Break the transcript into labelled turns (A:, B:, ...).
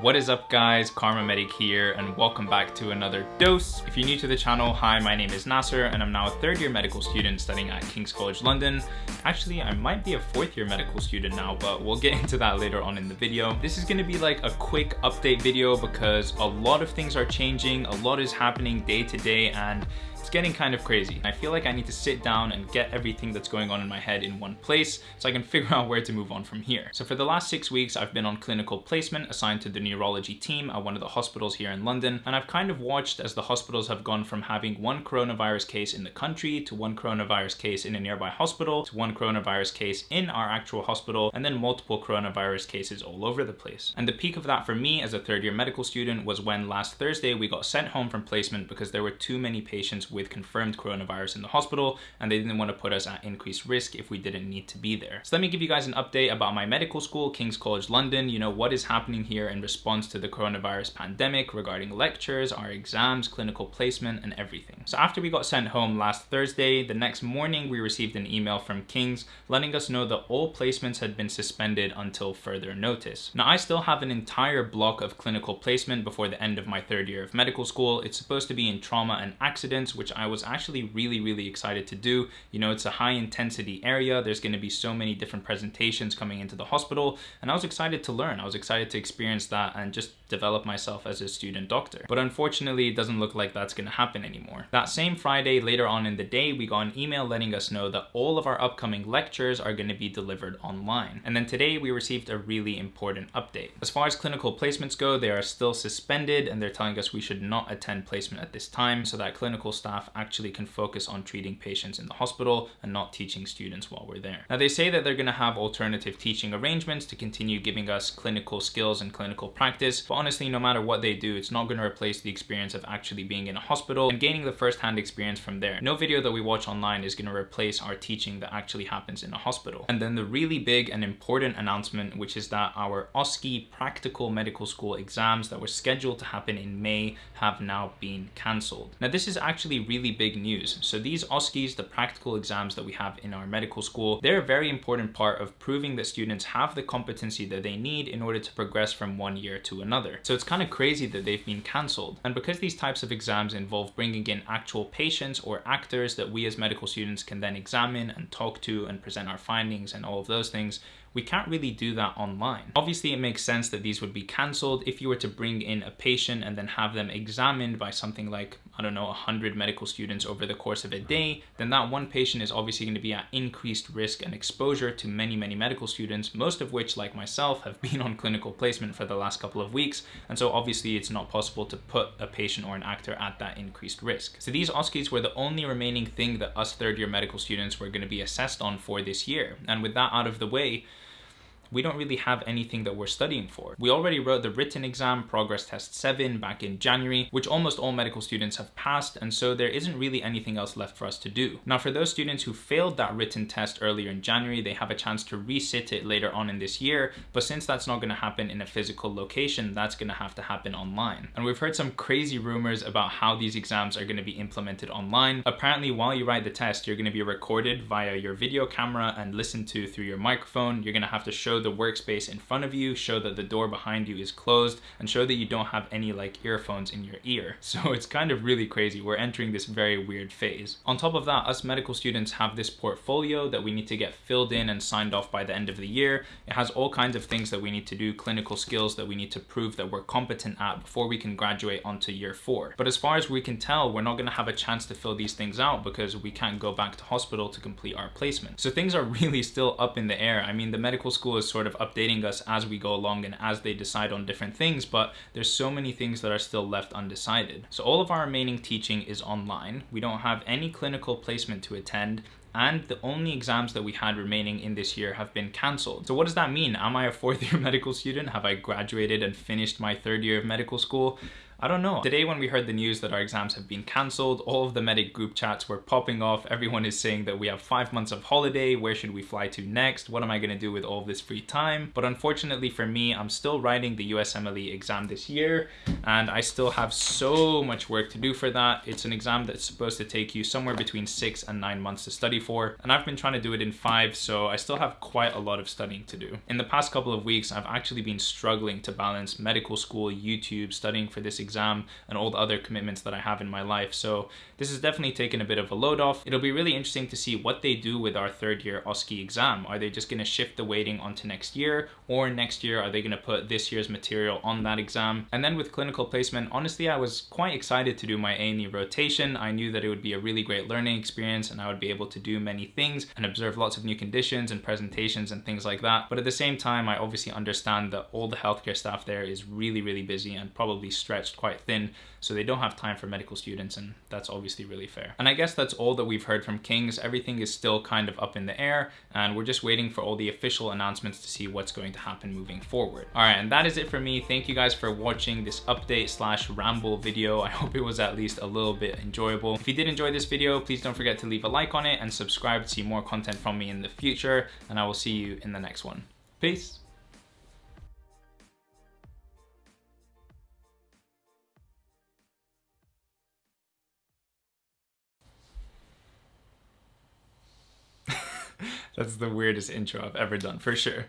A: What is up guys, Karma Medic here and welcome back to another dose. If you're new to the channel, hi, my name is Nasser and I'm now a third year medical student studying at King's College London. Actually, I might be a fourth year medical student now, but we'll get into that later on in the video. This is gonna be like a quick update video because a lot of things are changing, a lot is happening day to day and it's getting kind of crazy. I feel like I need to sit down and get everything that's going on in my head in one place so I can figure out where to move on from here. So for the last six weeks, I've been on clinical placement assigned to the neurology team at one of the hospitals here in London. And I've kind of watched as the hospitals have gone from having one coronavirus case in the country to one coronavirus case in a nearby hospital to one coronavirus case in our actual hospital and then multiple coronavirus cases all over the place. And the peak of that for me as a third year medical student was when last Thursday we got sent home from placement because there were too many patients with confirmed coronavirus in the hospital and they didn't want to put us at increased risk if we didn't need to be there. So let me give you guys an update about my medical school, King's College London, you know, what is happening here in response to the coronavirus pandemic regarding lectures, our exams, clinical placement, and everything. So after we got sent home last Thursday, the next morning we received an email from King's letting us know that all placements had been suspended until further notice. Now I still have an entire block of clinical placement before the end of my third year of medical school. It's supposed to be in trauma and accidents, which I was actually really, really excited to do. You know, it's a high intensity area. There's gonna be so many different presentations coming into the hospital. And I was excited to learn. I was excited to experience that and just develop myself as a student doctor. But unfortunately, it doesn't look like that's gonna happen anymore. That same Friday, later on in the day, we got an email letting us know that all of our upcoming lectures are gonna be delivered online. And then today we received a really important update. As far as clinical placements go, they are still suspended and they're telling us we should not attend placement at this time so that clinical staff actually can focus on treating patients in the hospital and not teaching students while we're there. Now they say that they're gonna have alternative teaching arrangements to continue giving us clinical skills and clinical practice, but honestly, no matter what they do, it's not gonna replace the experience of actually being in a hospital and gaining the first-hand experience from there. No video that we watch online is gonna replace our teaching that actually happens in a hospital. And then the really big and important announcement, which is that our OSCE practical medical school exams that were scheduled to happen in May have now been cancelled. Now this is actually really big news. So these OSCEs, the practical exams that we have in our medical school, they're a very important part of proving that students have the competency that they need in order to progress from one year to another. So it's kind of crazy that they've been cancelled. And because these types of exams involve bringing in actual patients or actors that we as medical students can then examine and talk to and present our findings and all of those things, we can't really do that online. Obviously, it makes sense that these would be cancelled if you were to bring in a patient and then have them examined by something like, I don't know, 100 medical students over the course of a day, then that one patient is obviously going to be at increased risk and exposure to many, many medical students, most of which, like myself, have been on clinical placement for the last couple of weeks. And so obviously it's not possible to put a patient or an actor at that increased risk. So these OSCEs were the only remaining thing that us third year medical students were going to be assessed on for this year. And with that out of the way, we don't really have anything that we're studying for. We already wrote the written exam, Progress Test 7, back in January, which almost all medical students have passed, and so there isn't really anything else left for us to do. Now, for those students who failed that written test earlier in January, they have a chance to resit it later on in this year, but since that's not gonna happen in a physical location, that's gonna have to happen online. And we've heard some crazy rumors about how these exams are gonna be implemented online. Apparently, while you write the test, you're gonna be recorded via your video camera and listened to through your microphone. You're gonna have to show the workspace in front of you, show that the door behind you is closed, and show that you don't have any like earphones in your ear. So it's kind of really crazy. We're entering this very weird phase. On top of that, us medical students have this portfolio that we need to get filled in and signed off by the end of the year. It has all kinds of things that we need to do, clinical skills that we need to prove that we're competent at before we can graduate onto year four. But as far as we can tell, we're not gonna have a chance to fill these things out because we can't go back to hospital to complete our placement. So things are really still up in the air. I mean, the medical school is sort of updating us as we go along and as they decide on different things, but there's so many things that are still left undecided. So all of our remaining teaching is online. We don't have any clinical placement to attend and the only exams that we had remaining in this year have been cancelled. So what does that mean? Am I a fourth year medical student? Have I graduated and finished my third year of medical school? I don't know. Today when we heard the news that our exams have been cancelled, all of the medic group chats were popping off. Everyone is saying that we have five months of holiday. Where should we fly to next? What am I gonna do with all this free time? But unfortunately for me, I'm still writing the USMLE exam this year and I still have so much work to do for that. It's an exam that's supposed to take you somewhere between six and nine months to study for. And I've been trying to do it in five, so I still have quite a lot of studying to do. In the past couple of weeks, I've actually been struggling to balance medical school, YouTube, studying for this exam, and all the other commitments that I have in my life. So this has definitely taken a bit of a load off. It'll be really interesting to see what they do with our third year OSCE exam. Are they just gonna shift the weighting onto next year, or next year, are they gonna put this year's material on that exam? And then with clinical placement, honestly, I was quite excited to do my A&E rotation. I knew that it would be a really great learning experience and I would be able to do many things and observe lots of new conditions and presentations and things like that. But at the same time, I obviously understand that all the healthcare staff there is really, really busy and probably stretched quite thin. So they don't have time for medical students and that's obviously really fair. And I guess that's all that we've heard from King's. Everything is still kind of up in the air and we're just waiting for all the official announcements to see what's going to happen moving forward. All right, and that is it for me. Thank you guys for watching this update slash ramble video. I hope it was at least a little bit enjoyable. If you did enjoy this video, please don't forget to leave a like on it and subscribe to see more content from me in the future. And I will see you in the next one. Peace. That's the weirdest intro I've ever done, for sure.